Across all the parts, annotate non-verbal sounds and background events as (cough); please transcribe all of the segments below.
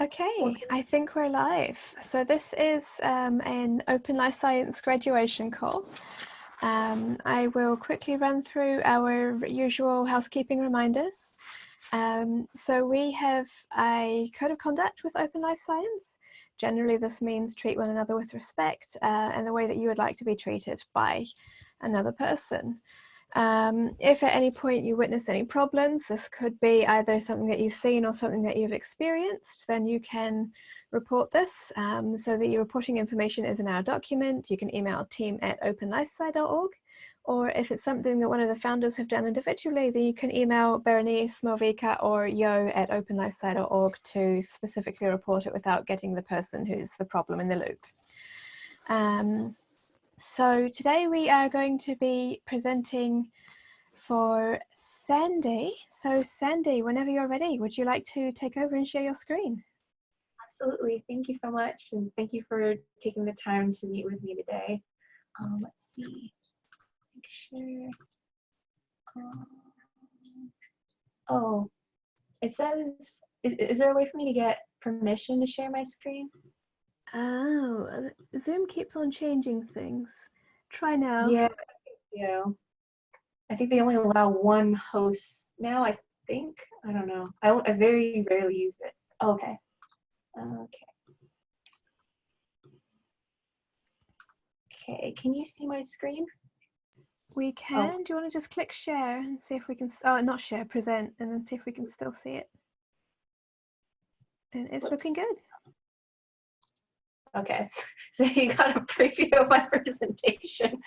Okay, I think we're live. So this is um, an Open Life Science graduation call. Um, I will quickly run through our usual housekeeping reminders. Um, so we have a code of conduct with Open Life Science. Generally, this means treat one another with respect uh, and the way that you would like to be treated by another person. Um, if at any point you witness any problems, this could be either something that you've seen or something that you've experienced, then you can report this um, so that your reporting information is in our document. You can email team at openlifesci.org or if it's something that one of the founders have done individually, then you can email Berenice Malvika or yo at openlifesci.org to specifically report it without getting the person who's the problem in the loop. Um, so today we are going to be presenting for Sandy. So Sandy, whenever you're ready, would you like to take over and share your screen? Absolutely. Thank you so much. And thank you for taking the time to meet with me today. Um, let's see. Make sure. Um, oh, it says, is, is there a way for me to get permission to share my screen? Oh, uh, Zoom keeps on changing things. Try now. Yeah, yeah. I think they only allow one host now, I think. I don't know. I, I very rarely use it. okay. Okay. Okay, can you see my screen? We oh. can. Oh. Do you want to just click share and see if we can, oh, not share, present, and then see if we can still see it. And it's looking good. Okay, (laughs) so you got a preview of my (laughs) presentation.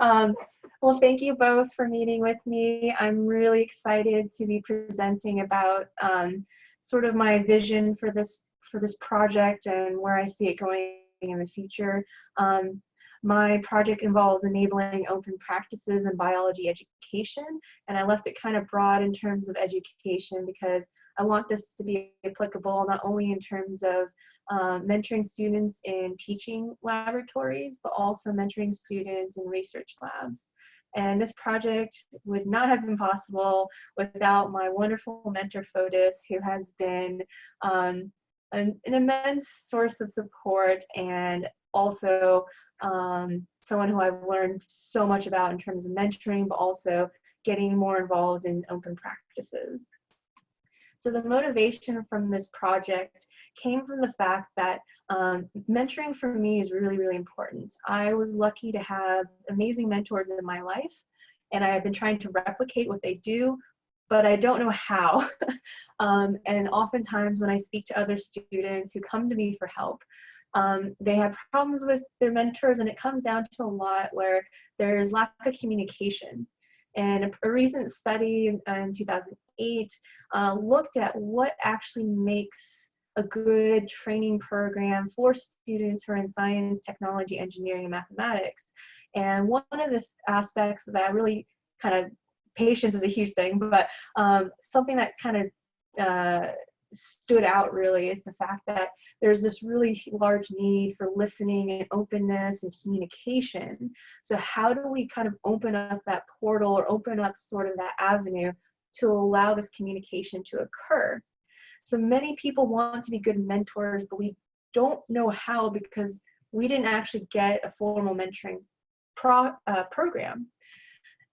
Um, well, thank you both for meeting with me. I'm really excited to be presenting about um, sort of my vision for this for this project and where I see it going in the future. Um, my project involves enabling open practices in biology education, and I left it kind of broad in terms of education because I want this to be applicable not only in terms of uh, mentoring students in teaching laboratories, but also mentoring students in research labs. And this project would not have been possible without my wonderful mentor, Fotis, who has been um, an, an, immense source of support and also um, someone who I've learned so much about in terms of mentoring, but also getting more involved in open practices. So the motivation from this project came from the fact that um, mentoring for me is really, really important. I was lucky to have amazing mentors in my life, and I have been trying to replicate what they do, but I don't know how. (laughs) um, and oftentimes when I speak to other students who come to me for help, um, they have problems with their mentors, and it comes down to a lot where there's lack of communication. And a, a recent study in, in 2008 uh, looked at what actually makes a good training program for students who are in science, technology, engineering, and mathematics. And one of the aspects that really kind of, patience is a huge thing, but um, something that kind of uh, stood out really is the fact that there's this really large need for listening and openness and communication. So how do we kind of open up that portal or open up sort of that avenue to allow this communication to occur? So many people want to be good mentors, but we don't know how because we didn't actually get a formal mentoring pro, uh, program.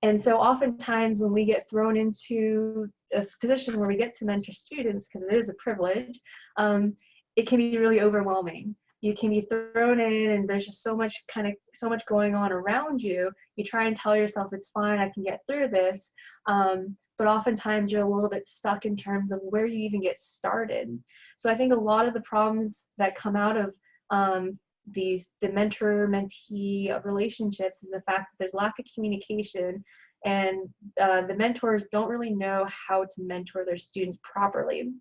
And so oftentimes when we get thrown into a position where we get to mentor students, because it is a privilege, um, it can be really overwhelming. You can be thrown in and there's just so much kind of, so much going on around you. You try and tell yourself it's fine, I can get through this. Um, but oftentimes you're a little bit stuck in terms of where you even get started. So I think a lot of the problems that come out of um, these the mentor mentee relationships is the fact that there's lack of communication and uh, the mentors don't really know how to mentor their students properly.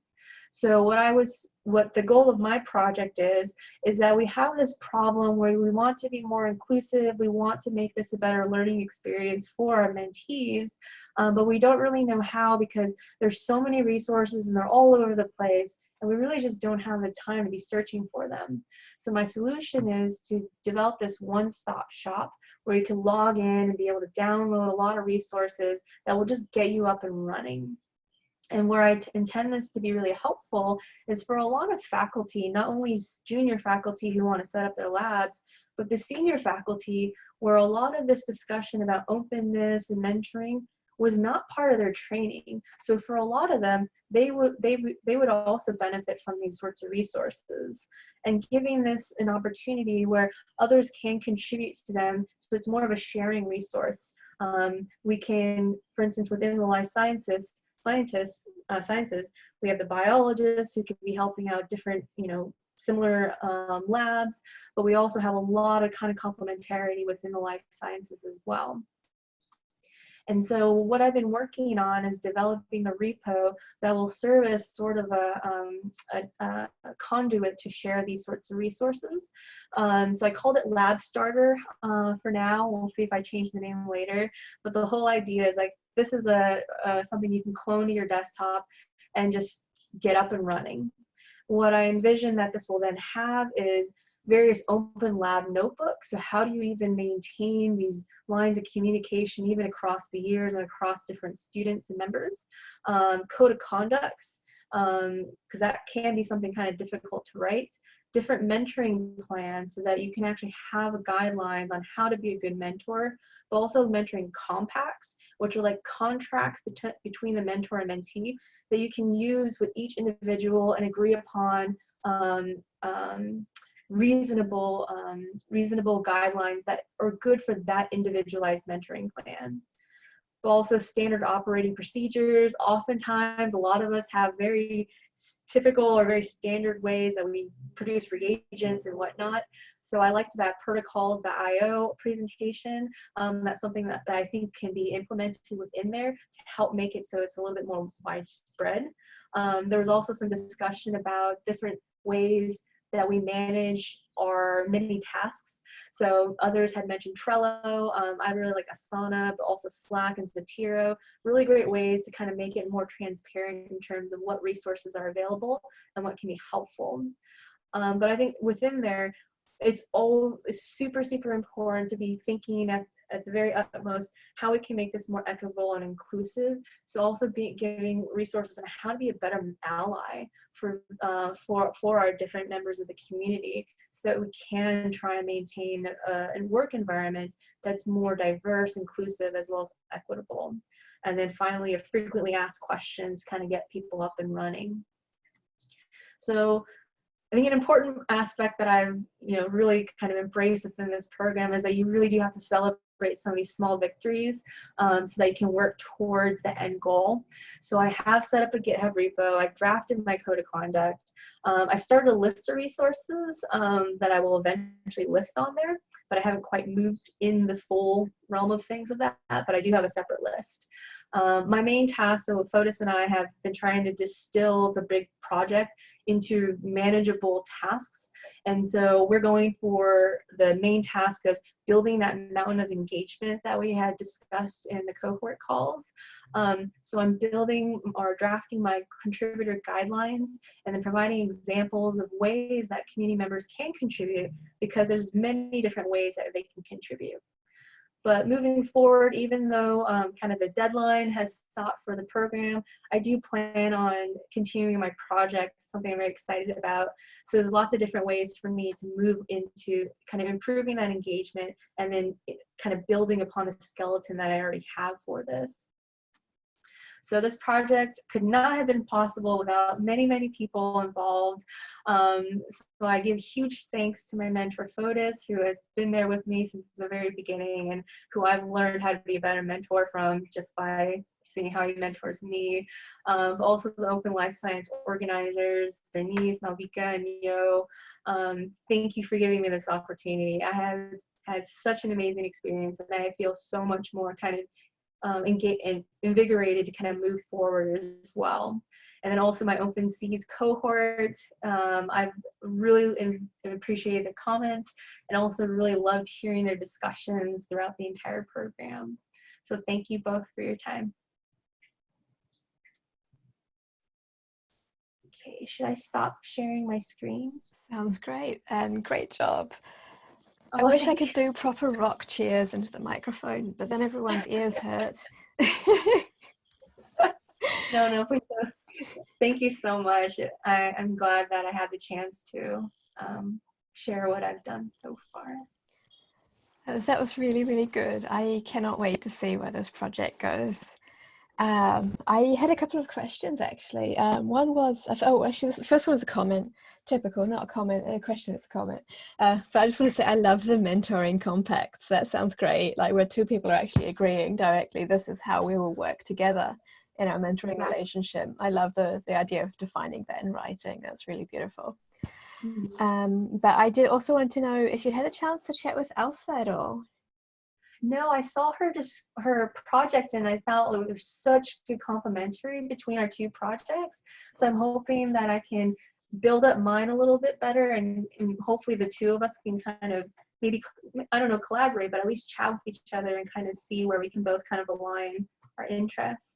So what I was, what the goal of my project is, is that we have this problem where we want to be more inclusive, we want to make this a better learning experience for our mentees, um, but we don't really know how because there's so many resources and they're all over the place and we really just don't have the time to be searching for them. So my solution is to develop this one-stop shop where you can log in and be able to download a lot of resources that will just get you up and running. And where I intend this to be really helpful is for a lot of faculty, not only junior faculty who want to set up their labs, but the senior faculty where a lot of this discussion about openness and mentoring was not part of their training. So for a lot of them, they would they they would also benefit from these sorts of resources and giving this an opportunity where others can contribute to them. So it's more of a sharing resource. Um, we can, for instance, within the life sciences, scientists, uh, sciences, we have the biologists who could be helping out different, you know, similar um, labs, but we also have a lot of kind of complementarity within the life sciences as well. And so what I've been working on is developing a repo that will serve as sort of a, um, a, a conduit to share these sorts of resources. Um, so I called it Lab Starter uh, for now. We'll see if I change the name later. But the whole idea is like, this is a, a something you can clone to your desktop and just get up and running. What I envision that this will then have is various open lab notebooks. So how do you even maintain these lines of communication even across the years and across different students and members? Um, code of conducts, because um, that can be something kind of difficult to write. Different mentoring plans so that you can actually have guidelines on how to be a good mentor, but also mentoring compacts, which are like contracts bet between the mentor and mentee that you can use with each individual and agree upon um, um, reasonable um, reasonable guidelines that are good for that individualized mentoring plan. But also standard operating procedures. Oftentimes, a lot of us have very typical or very standard ways that we produce reagents and whatnot. So I liked that protocols.io presentation. Um, that's something that, that I think can be implemented within there to help make it so it's a little bit more widespread. Um, there was also some discussion about different ways that we manage our many tasks. So others had mentioned Trello. Um, I really like Asana, but also Slack and Zotero. Really great ways to kind of make it more transparent in terms of what resources are available and what can be helpful. Um, but I think within there, it's all it's super, super important to be thinking at at the very utmost how we can make this more equitable and inclusive. So also be giving resources on how to be a better ally for uh, for for our different members of the community, so that we can try and maintain a, a work environment that's more diverse, inclusive, as well as equitable. And then finally, a frequently asked questions kind of get people up and running. So I think an important aspect that I've you know really kind of embraced within this program is that you really do have to celebrate some of these small victories um, so that you can work towards the end goal. So I have set up a GitHub repo. I've drafted my code of conduct. Um, I've started a list of resources um, that I will eventually list on there, but I haven't quite moved in the full realm of things of that, but I do have a separate list. Um, my main task, so Fotis and I have been trying to distill the big project into manageable tasks. And so we're going for the main task of building that mountain of engagement that we had discussed in the cohort calls. Um, so I'm building or drafting my contributor guidelines and then providing examples of ways that community members can contribute because there's many different ways that they can contribute. But moving forward, even though um, kind of the deadline has stopped for the program, I do plan on continuing my project, something I'm very excited about. So there's lots of different ways for me to move into kind of improving that engagement and then kind of building upon the skeleton that I already have for this. So this project could not have been possible without many, many people involved. Um, so I give huge thanks to my mentor Fotis, who has been there with me since the very beginning and who I've learned how to be a better mentor from just by seeing how he mentors me. Um, also the Open Life Science organizers, Denise, Malvika, and Neo. Um, thank you for giving me this opportunity. I have had such an amazing experience and I feel so much more kind of um, get and invigorated to kind of move forward as well. And then also my Open Seeds cohort, um, I've really appreciated the comments and also really loved hearing their discussions throughout the entire program. So thank you both for your time. Okay, should I stop sharing my screen? Sounds great and great job. I wish I could do proper rock cheers into the microphone, but then everyone's ears hurt. (laughs) no, no, please don't. (laughs) thank you so much. I, I'm glad that I had the chance to um, share what I've done so far. That was really, really good. I cannot wait to see where this project goes. Um, I had a couple of questions actually. Um, one was, oh, actually, the first one was a comment. Typical, not a comment, a question, it's a comment. Uh, but I just want to say I love the mentoring compacts. That sounds great. Like where two people are actually agreeing directly, this is how we will work together in our mentoring Yeah. relationship. I love the, the idea of defining that in writing. That's really beautiful. Mhm. Um, but I did also want to know if you had a chance to chat with Elsa at all. No, I saw her just her project and I felt it was such good complementary between our two projects. So I'm hoping that I can build up mine a little bit better and, and hopefully the two of us can kind of maybe I don't know collaborate, but at least chat with each other and kind of see where we can both kind of align our interests.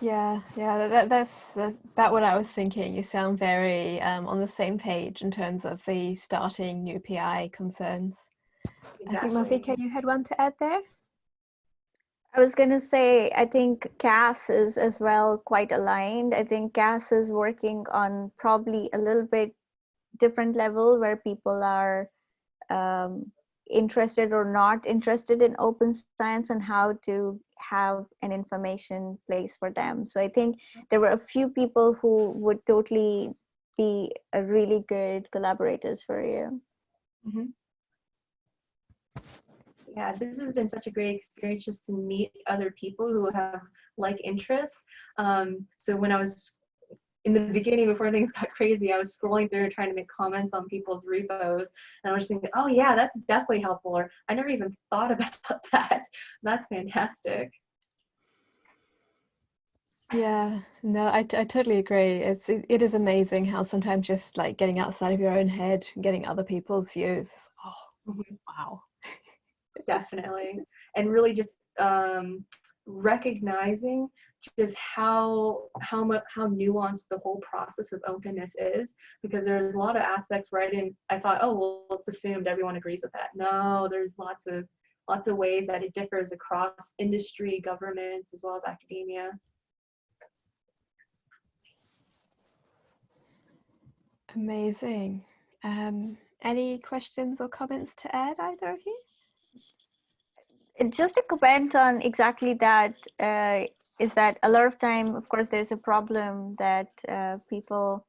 Yeah, yeah, that, that's about what I was thinking. You sound very um, on the same page in terms of the starting new PI concerns. I think Malvika, you had one to add there. I was going to say, I think Cass is as well quite aligned. I think Cass is working on probably a little bit different level where people are um, interested or not interested in open science and how to have an information place for them. So I think there were a few people who would totally be a really good collaborators for you. Mhm. Yeah, this has been such a great experience just to meet other people who have like interests. Um, so when I was in the beginning, before things got crazy, I was scrolling through trying to make comments on people's repos, and I was thinking, oh yeah, that's definitely helpful. Or I never even thought (laughs) about that. That's fantastic. Yeah, no, I, I totally agree. It's it, it is amazing how sometimes just like getting outside of your own head and getting other people's views. Oh, Mhm. wow. Definitely and really just um, recognizing just how how much how nuanced the whole process of openness is because there's a lot of aspects where i didn't i thought oh well it's assumed everyone agrees with that no there's lots of lots of ways that it differs across industry governments as well as academia Amazing. Um, any questions or comments to add, either of you? Just a comment on exactly that uh, is that a lot of time of course there's a problem that uh, people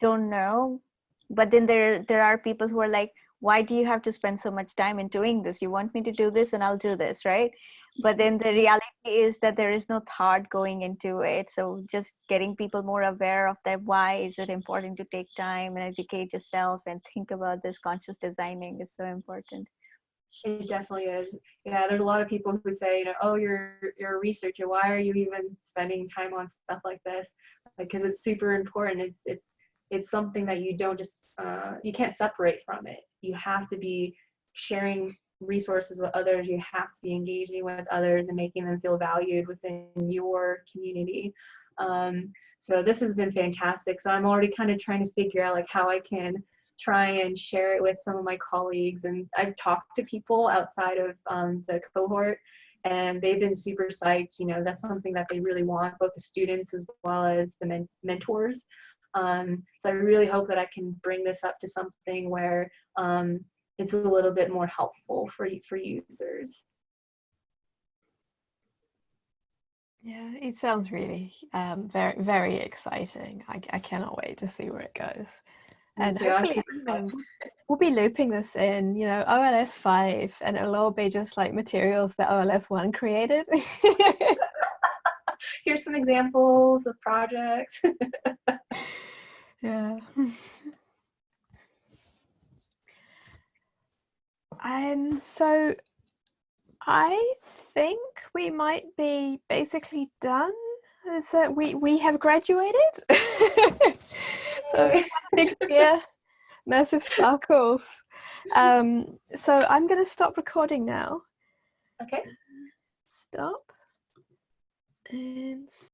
don't know but then there there are people who are like why do you have to spend so much time in doing this? You want me to do this and i'll do this right? But then the reality is that there is no thought going into it. So just getting people more aware of that why is it important to take time and educate yourself and think about this conscious designing is so important It definitely is. Yeah, there's a lot of people who say, you know, oh, you're you're a researcher. Why are you even spending time on stuff like this? Because it's super important. It's it's it's something that you don't just uh, you can't separate from it. You have to be sharing resources with others. You have to be engaging with others and making them feel valued within your community. Um, so this has been fantastic. So I'm already kind of trying to figure out like how I can try and share it with some of my colleagues. And I've talked to people outside of um, the cohort and they've been super psyched. You know, that's something that they really want, both the students as well as the men mentors. Um, so I really hope that I can bring this up to something where um, it's a little bit more helpful for, for users. Yeah, it sounds really um, very, very exciting. I, I cannot wait to see where it goes. And hopefully, super you know, psyched. we'll be looping this in, you know, OLS 5, and it'll all be just like materials that OLS 1 created. (laughs) Here's some examples of projects. (laughs) yeah. Um, so I think we might be basically done. So we, we have graduated. (laughs) so big cheer, massive sparkles. Um, so I'm going to stop recording now. okay. Stop. And